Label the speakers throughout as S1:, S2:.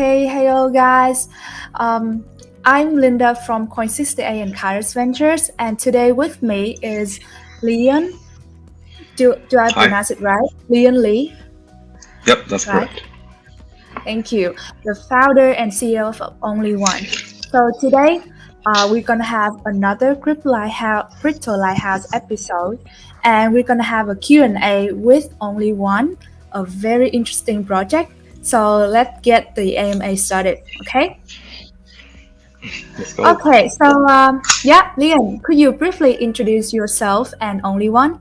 S1: Okay, hello guys. Um, I'm Linda from Coin60 and Kairos Ventures, and today with me is Leon. Do, do I
S2: Hi.
S1: pronounce it right? Leon Lee.
S2: Yep, that's
S1: Right.
S2: correct.
S1: Thank you. The founder and CEO of Only One. So today, uh, we're gonna have another Crypto Lighthouse, Crypto Lighthouse episode, and we're gonna have a Q&A with Only One, a very interesting project. So let's get the AMA started, okay?
S2: Let's go.
S1: Okay, so um, yeah, Leon, could you briefly introduce yourself and Only One?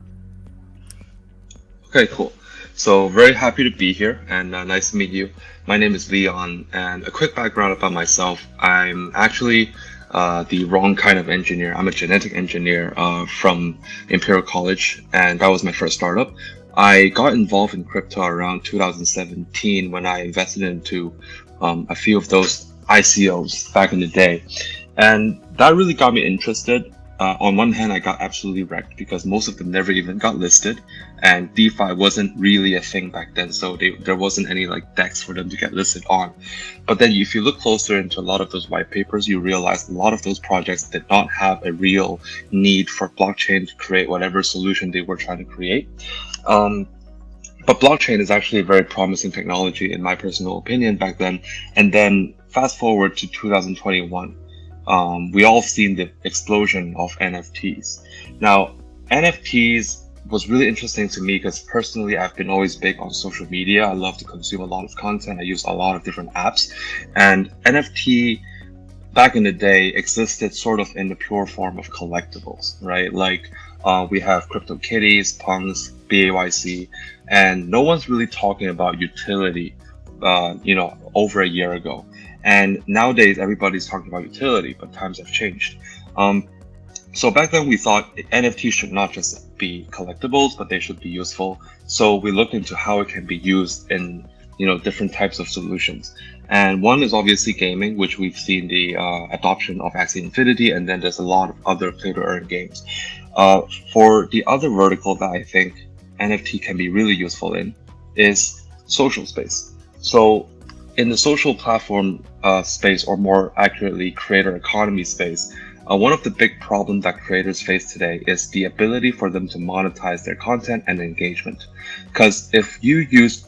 S2: Okay, cool. So very happy to be here and uh, nice to meet you. My name is Leon and a quick background about myself. I'm actually uh, the wrong kind of engineer. I'm a genetic engineer uh, from Imperial College and that was my first startup. I got involved in crypto around 2017 when I invested into um, a few of those ICOs back in the day. And that really got me interested. Uh, on one hand, I got absolutely wrecked because most of them never even got listed and DeFi wasn't really a thing back then, so they, there wasn't any like DEXs for them to get listed on. But then, if you look closer into a lot of those white papers, you realize a lot of those projects did not have a real need for blockchain to create whatever solution they were trying to create. Um, but blockchain is actually a very promising technology, in my personal opinion, back then. And then, fast forward to 2021, um, we all seen the explosion of NFTs. Now, NFTs was really interesting to me because personally I've been always big on social media. I love to consume a lot of content. I use a lot of different apps and NFT back in the day existed sort of in the pure form of collectibles, right? Like uh, we have CryptoKitties, Punks, BAYC, and no one's really talking about utility, uh, you know, over a year ago. And nowadays everybody's talking about utility, but times have changed. Um, so back then we thought NFTs should not just be collectibles, but they should be useful. So we looked into how it can be used in you know different types of solutions. And one is obviously gaming, which we've seen the uh, adoption of Axie Infinity, and then there's a lot of other play to earn games. Uh, for the other vertical that I think NFT can be really useful in is social space. So in the social platform uh, space, or more accurately, creator economy space, uh, one of the big problems that creators face today is the ability for them to monetize their content and engagement. Because if you use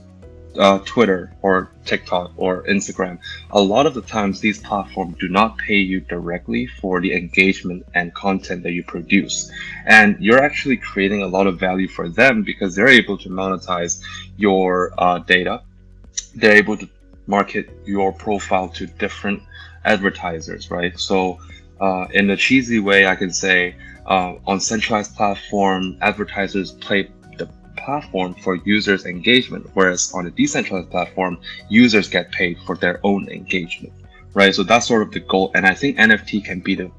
S2: uh, Twitter or TikTok or Instagram, a lot of the times these platforms do not pay you directly for the engagement and content that you produce. And you're actually creating a lot of value for them because they're able to monetize your uh, data. They're able to market your profile to different advertisers, right? So uh, in a cheesy way, I can say uh, on centralized platform, advertisers play platform for users' engagement, whereas on a decentralized platform, users get paid for their own engagement, right? So that's sort of the goal, and I think NFT can be the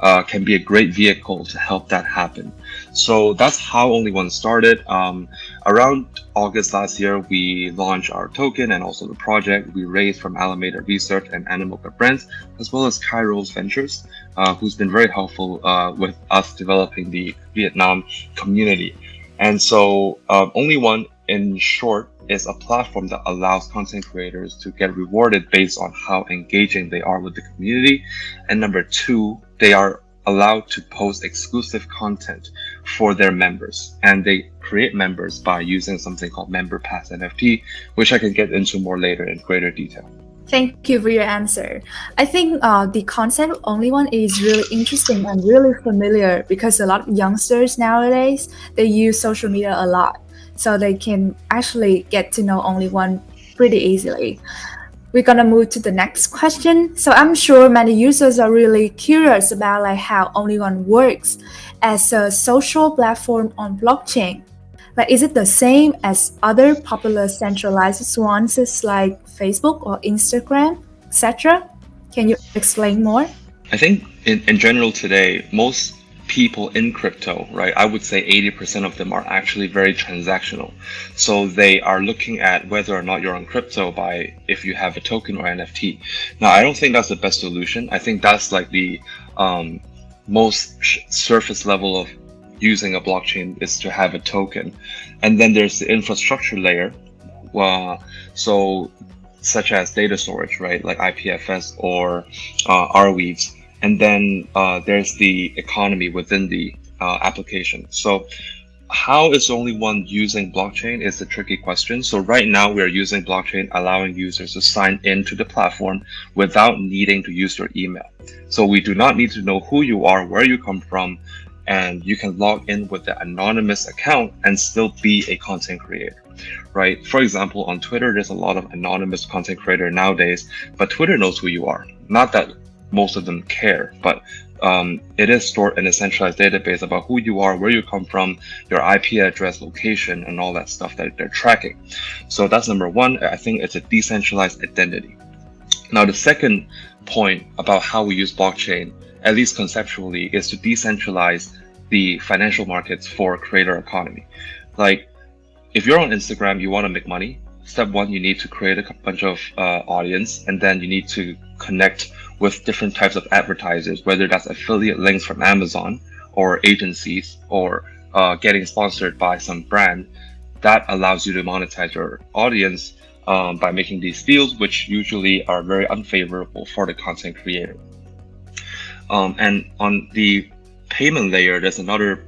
S2: uh, can be a great vehicle to help that happen. So that's how Only One started. Um, around August last year, we launched our token and also the project. We raised from Alameda Research and Animoca Brands, as well as Kairos Ventures, uh, who's been very helpful uh, with us developing the Vietnam community. And so, uh, Only One, in short, is a platform that allows content creators to get rewarded based on how engaging they are with the community. And number two, they are allowed to post exclusive content for their members and they create members by using something called member pass nft which i can get into more later in greater detail
S1: Thank you for your answer. I think uh, the concept of Only One is really interesting and really familiar because a lot of youngsters nowadays they use social media a lot, so they can actually get to know Only One pretty easily. We're gonna move to the next question. So I'm sure many users are really curious about like how Only One works as a social platform on blockchain. Like, is it the same as other popular centralized ones like Facebook or Instagram, etc.? Can you explain more?
S2: i think in, in general today most people in crypto right i would say 80% of them are actually very transactional so they are looking at whether or not you're on crypto by if you have a token or nft now i don't think that's the best solution i think that's like the um, most surface level of using a blockchain is to have a token and then there's the infrastructure layer uh, so such as data storage, right, like IPFS or uh, Arweaves, and then uh, there's the economy within the uh, application. So how is only one using blockchain is the tricky question. So right now we are using blockchain, allowing users to sign into the platform without needing to use your email. So we do not need to know who you are, where you come from, and you can log in with the anonymous account and still be a content creator, right? For example, on Twitter, there's a lot of anonymous content creator nowadays, but Twitter knows who you are. Not that most of them care, but um, it is stored in a centralized database about who you are, where you come from, your IP address, location, and all that stuff that they're tracking. So that's number one. I think it's a decentralized identity. Now, the second point about how we use blockchain, at least conceptually, is to decentralize the financial markets for creator economy. Like, if you're on Instagram, you want to make money. Step one, you need to create a bunch of uh, audience, and then you need to connect with different types of advertisers, whether that's affiliate links from Amazon or agencies or uh, getting sponsored by some brand. That allows you to monetize your audience um, by making these deals, which usually are very unfavorable for the content creator. Um, and on the payment layer, there's another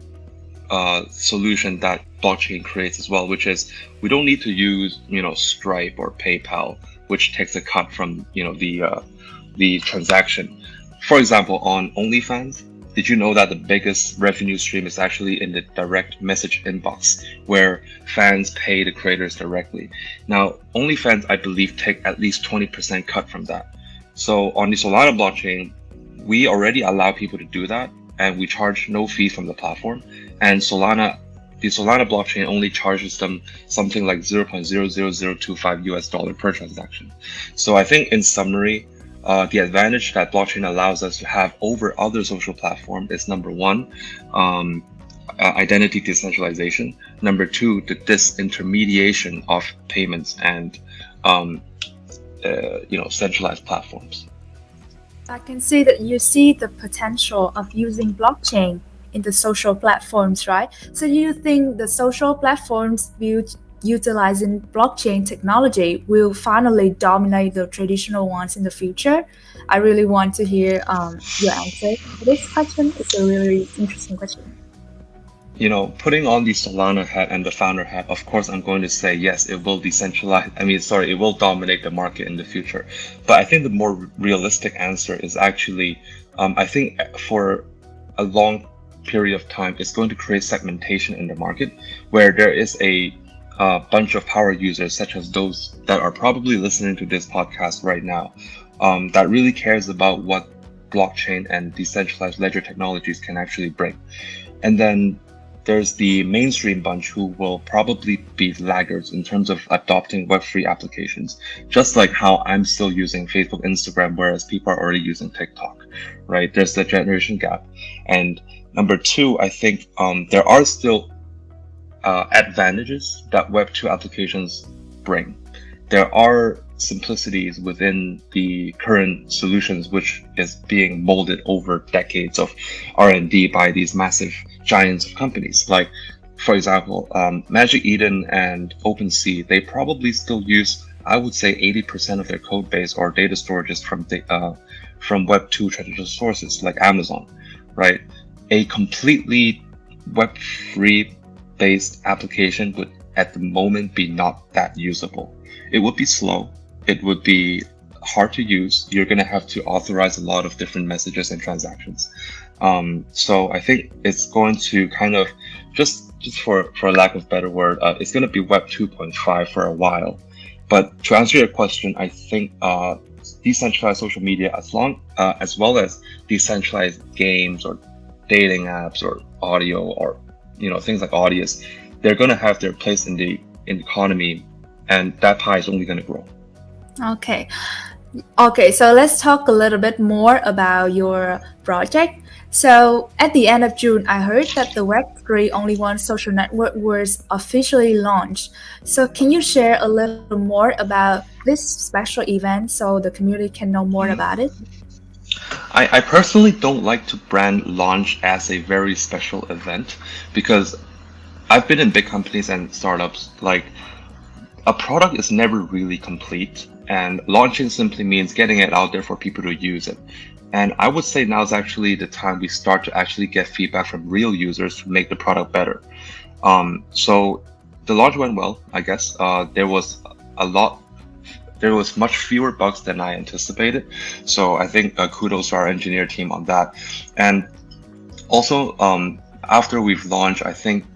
S2: uh, solution that blockchain creates as well, which is we don't need to use you know Stripe or PayPal, which takes a cut from you know the uh, the transaction. For example, on OnlyFans, did you know that the biggest revenue stream is actually in the direct message inbox, where fans pay the creators directly? Now, OnlyFans, I believe, take at least 20% cut from that. So on the Solana blockchain, we already allow people to do that, and we charge no fee from the platform. And Solana, the Solana blockchain only charges them something like 0.00025 US dollar per transaction. So I think in summary, uh, the advantage that blockchain allows us to have over other social platforms is number one, um, uh, identity decentralization. Number two, the disintermediation of payments and um, uh, you know centralized platforms.
S1: I can see that you see the potential of using blockchain in the social platforms, right? So you think the social platforms built utilizing blockchain technology will finally dominate the traditional ones in the future? I really want to hear um, your answer this question. It's a really interesting question.
S2: You know, putting on the Solana hat and the founder hat, of course, I'm going to say yes, it will decentralize. I mean, sorry, it will dominate the market in the future. But I think the more realistic answer is actually, um, I think for a long period of time, it's going to create segmentation in the market where there is a a bunch of power users, such as those that are probably listening to this podcast right now, um, that really cares about what blockchain and decentralized ledger technologies can actually bring. And then there's the mainstream bunch who will probably be laggards in terms of adopting Web3 applications, just like how I'm still using Facebook, Instagram, whereas people are already using TikTok, right? There's the generation gap. And number two, I think um, there are still uh, advantages that Web 2 applications bring. There are simplicities within the current solutions which is being molded over decades of R&D by these massive giants of companies. Like for example um, Magic Eden and OpenSea they probably still use I would say 80% of their code base or data storages from the, uh, from Web 2 traditional sources like Amazon right? A completely Web3 based application would at the moment be not that usable. It would be slow. It would be hard to use. You're going to have to authorize a lot of different messages and transactions. Um, so I think it's going to kind of just just for for lack of better word, uh, it's going to be Web 2.5 for a while. But to answer your question, I think uh, decentralized social media, as long uh, as well as decentralized games or dating apps or audio or you know things like audience, they're going to have their place in the in the economy, and that pie is only going to grow.
S1: Okay. Okay, so let's talk a little bit more about your project. So at the end of June, I heard that the Web3 Only One social network was officially launched. So can you share a little more about this special event so the community can know more about it?
S2: I, I personally don't like to brand launch as a very special event because I've been in big companies and startups like a product is never really complete And launching simply means getting it out there for people to use it. And I would say now is actually the time we start to actually get feedback from real users to make the product better. Um, so the launch went well, I guess. Uh, there was a lot, there was much fewer bugs than I anticipated. So I think uh, kudos to our engineer team on that. And also, um, after we've launched, I think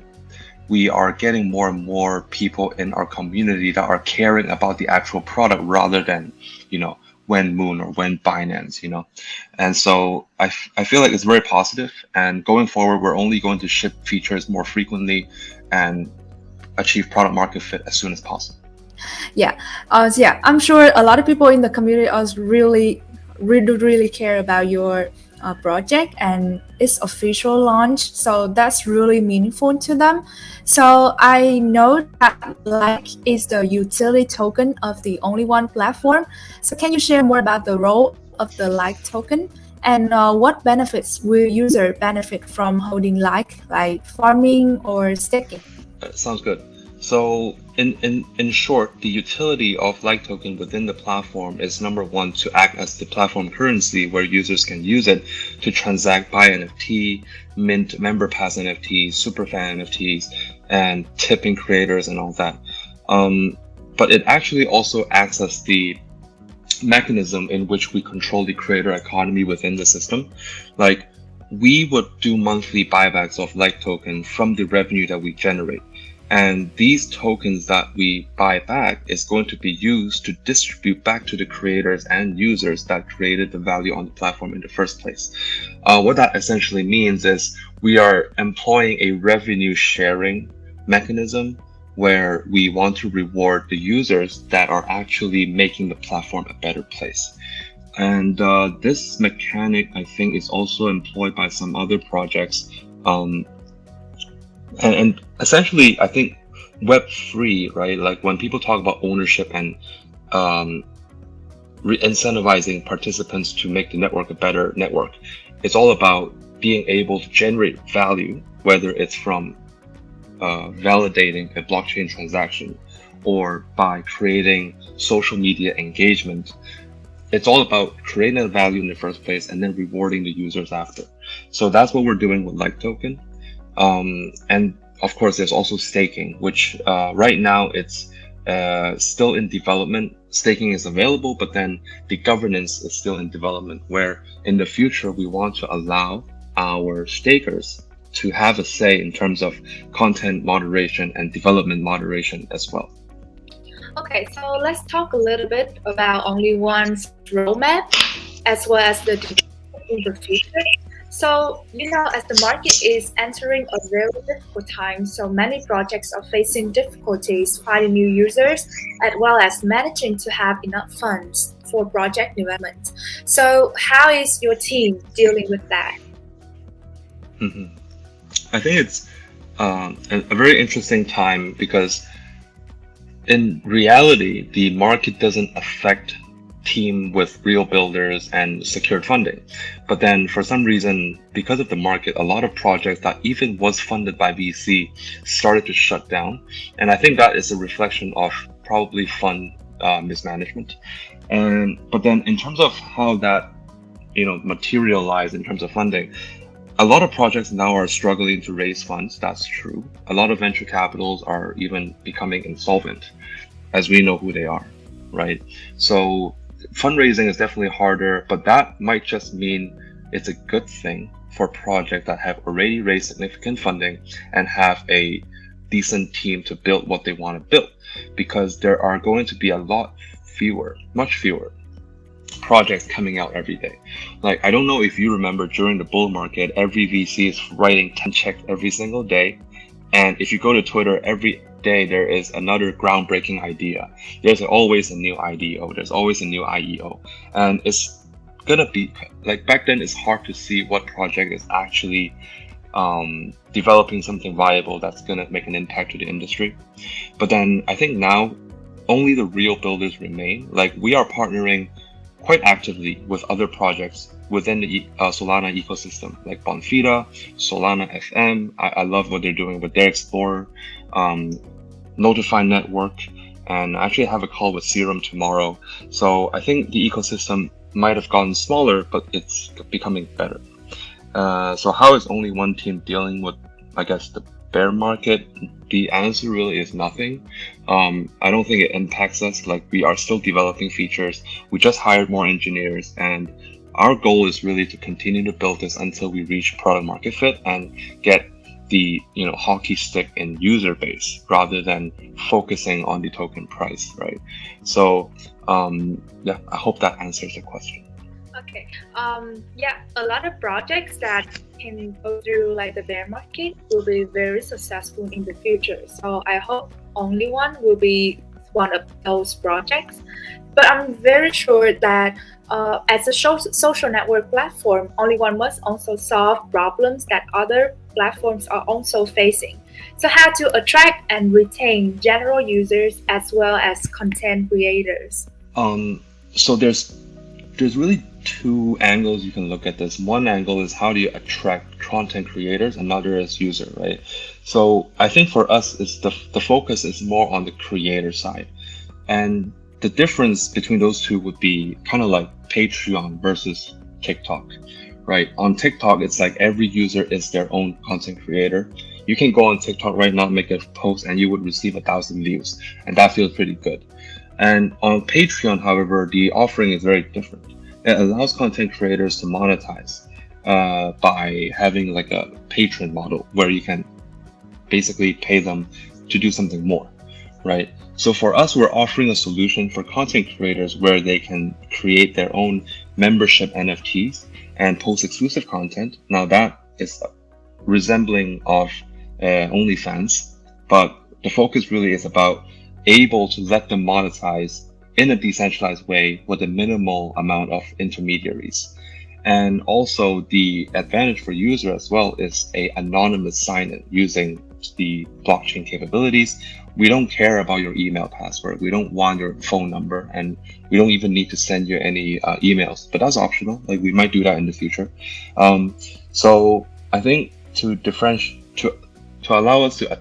S2: we are getting more and more people in our community that are caring about the actual product rather than, you know, when Moon or when Binance, you know. And so I, I feel like it's very positive and going forward, we're only going to ship features more frequently and achieve product market fit as soon as possible.
S1: Yeah, uh, so yeah, I'm sure a lot of people in the community are really, really, really care about your uh, project and its official launch. So that's really meaningful to them. So I know that like is the utility token of the only one platform. So can you share more about the role of the like token and uh, what benefits will user benefit from holding like, like farming or staking?
S2: Uh, sounds good. So in, in, in short, the utility of like token within the platform is number one to act as the platform currency where users can use it to transact buy NFT, mint member pass NFTs, superfan NFTs, and tipping creators and all that. Um, but it actually also acts as the mechanism in which we control the creator economy within the system. Like we would do monthly buybacks of like token from the revenue that we generate. And these tokens that we buy back is going to be used to distribute back to the creators and users that created the value on the platform in the first place. Uh, what that essentially means is we are employing a revenue sharing mechanism where we want to reward the users that are actually making the platform a better place. And uh, this mechanic, I think, is also employed by some other projects um, and, and essentially, I think Web three, right? Like when people talk about ownership and um, incentivizing participants to make the network a better network, it's all about being able to generate value, whether it's from uh, validating a blockchain transaction or by creating social media engagement. It's all about creating a value in the first place and then rewarding the users after. So that's what we're doing with Like Token. Um, and of course, there's also staking, which uh, right now it's uh, still in development. Staking is available, but then the governance is still in development, where in the future we want to allow our stakers to have a say in terms of content moderation and development moderation as well.
S1: Okay, so let's talk a little bit about Only One's roadmap as well as the in the future. So, you know, as the market is entering a very difficult time, so many projects are facing difficulties finding new users as well as managing to have enough funds for project development. So, how is your team dealing with that?
S2: Mm -hmm. I think it's um, a, a very interesting time because in reality, the market doesn't affect team with real builders and secured funding. But then for some reason, because of the market, a lot of projects that even was funded by VC started to shut down. And I think that is a reflection of probably fund uh, mismanagement. And but then in terms of how that you know materialized in terms of funding, a lot of projects now are struggling to raise funds. That's true. A lot of venture capitals are even becoming insolvent, as we know who they are, right? So fundraising is definitely harder, but that might just mean it's a good thing for projects that have already raised significant funding and have a decent team to build what they want to build because there are going to be a lot fewer, much fewer projects coming out every day. Like, I don't know if you remember during the bull market, every VC is writing 10 checks every single day. And if you go to Twitter, every day there is another groundbreaking idea. There's always a new IDO. There's always a new IEO, and it's gonna be like back then. It's hard to see what project is actually um, developing something viable that's gonna make an impact to the industry. But then I think now only the real builders remain. Like we are partnering quite actively with other projects within the uh, Solana ecosystem, like Bonfida, Solana FM. I, I, love what they're doing with their Explorer. Um, Notifi Network, and I actually have a call with Serum tomorrow. So I think the ecosystem might have gotten smaller, but it's becoming better. Uh, so how is only one team dealing with, I guess, the bear market? The answer really is nothing. Um, I don't think it impacts us. Like we are still developing features. We just hired more engineers, and our goal is really to continue to build this until we reach product market fit and get the you know hockey stick in user base rather than focusing on the token price, right? So um, yeah, I hope that answers the question.
S1: Okay. Um, yeah, a lot of projects that can go through like the bear market will be very successful in the future. So I hope only one will be one of those projects. But I'm very sure that uh, as a social network platform, only one must also solve problems that other platforms are also facing. So how to attract and retain general users as well as content creators?
S2: Um, so there's there's really two angles you can look at this. One angle is how do you attract content creators, another is user, right? So I think for us, is the, the focus is more on the creator side. And the difference between those two would be kind of like Patreon versus TikTok, right? On TikTok, it's like every user is their own content creator. You can go on TikTok right now, make a post, and you would receive a thousand views, and that feels pretty good. And on Patreon, however, the offering is very different it allows content creators to monetize uh, by having like a patron model where you can basically pay them to do something more, right? So for us, we're offering a solution for content creators where they can create their own membership NFTs and post exclusive content. Now that is resembling of uh, OnlyFans, but the focus really is about able to let them monetize in a decentralized way with a minimal amount of intermediaries. And also the advantage for user as well is a anonymous sign-in using the blockchain capabilities. We don't care about your email password. We don't want your phone number and we don't even need to send you any uh, emails, but that's optional. Like we might do that in the future. Um, so I think to differentiate, to, to allow us to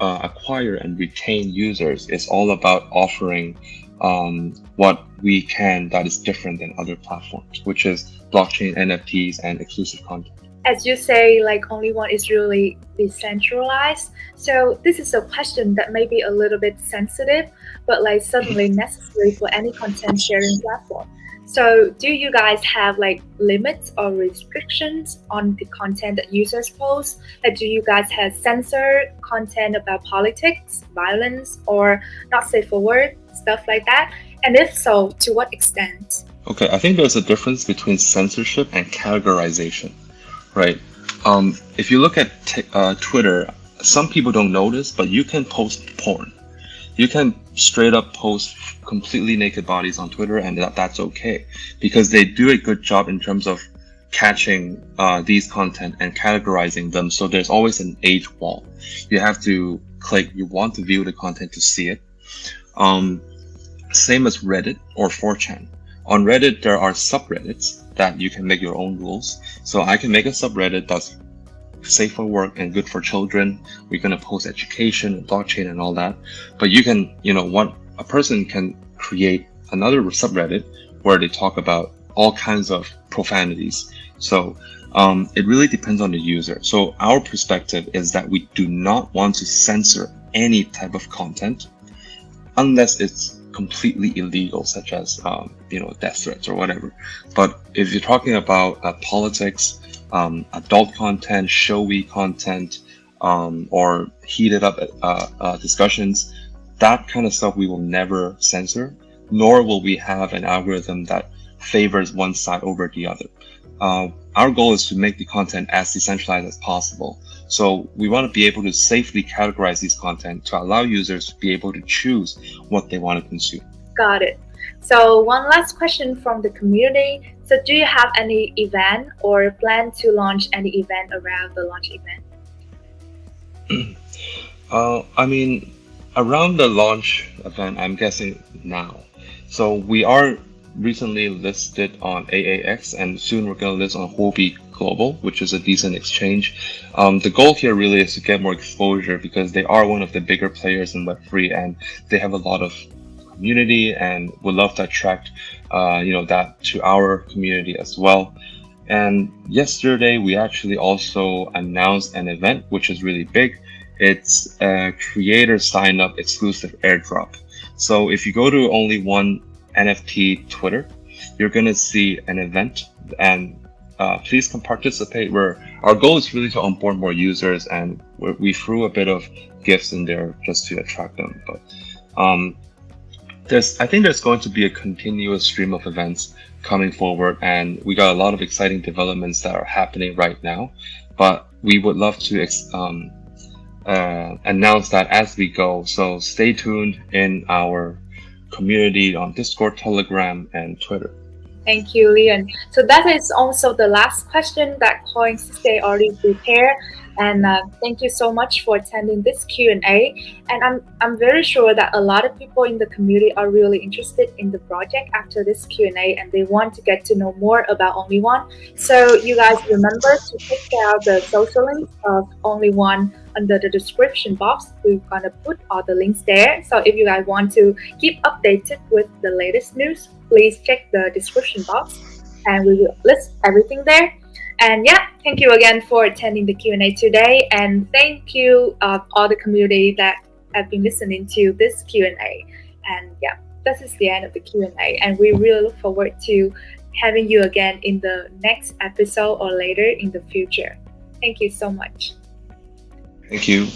S2: uh, acquire and retain users is all about offering um, what we can that is different than other platforms, which is blockchain, NFTs, and exclusive content.
S1: As you say, like only one is really decentralized. So this is a question that may be a little bit sensitive, but like certainly mm-hmm. necessary for any content sharing platform. So do you guys have like limits or restrictions on the content that users post? Like do you guys have censored content about politics, violence, or not safe for work, stuff like that? And if so, to what extent?
S2: Okay, I think there's a difference between censorship and categorization, right? Um, if you look at uh, Twitter, some people don't notice, but you can post porn you can straight up post completely naked bodies on Twitter, and that, that's okay because they do a good job in terms of catching uh, these content and categorizing them. So there's always an age wall. You have to click. You want to view the content to see it. Um, same as Reddit or 4chan. On Reddit, there are subreddits that you can make your own rules. So I can make a subreddit that's safe for work and good for children. We're going to post education and blockchain and all that. But you can, you know, one a person can create another subreddit where they talk about all kinds of profanities. So um, it really depends on the user. So our perspective is that we do not want to censor any type of content unless it's completely illegal, such as um, you know death threats or whatever. But if you're talking about uh, politics, um, adult content, showy content, um, or heated up uh, uh, discussions, that kind of stuff we will never censor, nor will we have an algorithm that favors one side over the other. Uh, our goal is to make the content as decentralized as possible. So we want to be able to safely categorize these content to allow users to be able to choose what they want to consume.
S1: Got it. So one last question from the community. So do you have any event or plan to launch any event around the launch
S2: event? uh, I mean, around the launch event, I'm guessing now. So we are recently listed on AAX and soon we're going to list on Huobi Global, which is a decent exchange. Um, the goal here really is to get more exposure because they are one of the bigger players in Web3 and they have a lot of community and would love to attract uh, you know that to our community as well. And yesterday we actually also announced an event which is really big. It's a creator sign up exclusive airdrop. So if you go to only one NFT Twitter, you're gonna see an event and uh, please come participate where our goal is really to onboard more users and we threw a bit of gifts in there just to attract them. But um, there's I think there's going to be a continuous stream of events coming forward and we got a lot of exciting developments that are happening right now but we would love to um, uh, announce that as we go so stay tuned in our community on discord telegram and twitter
S1: Thank you, Leon. So that is also the last question that Coins Stay already prepared. And uh, thank you so much for attending this Q&A. And I'm, I'm very sure that a lot of people in the community are really interested in the project after this Q&A and they want to get to know more about Only One. So you guys remember to check out the social links of Only One under the description box. We're gonna put all the links there. So if you guys want to keep updated with the latest news, please check the description box and we will list everything there. And yeah, thank you again for attending the Q&A today. And thank you uh, all the community that have been listening to this Q&A. And yeah, this is the end of the Q&A. And we really look forward to having you again in the next episode or later in the future. Thank you so much.
S2: Thank you.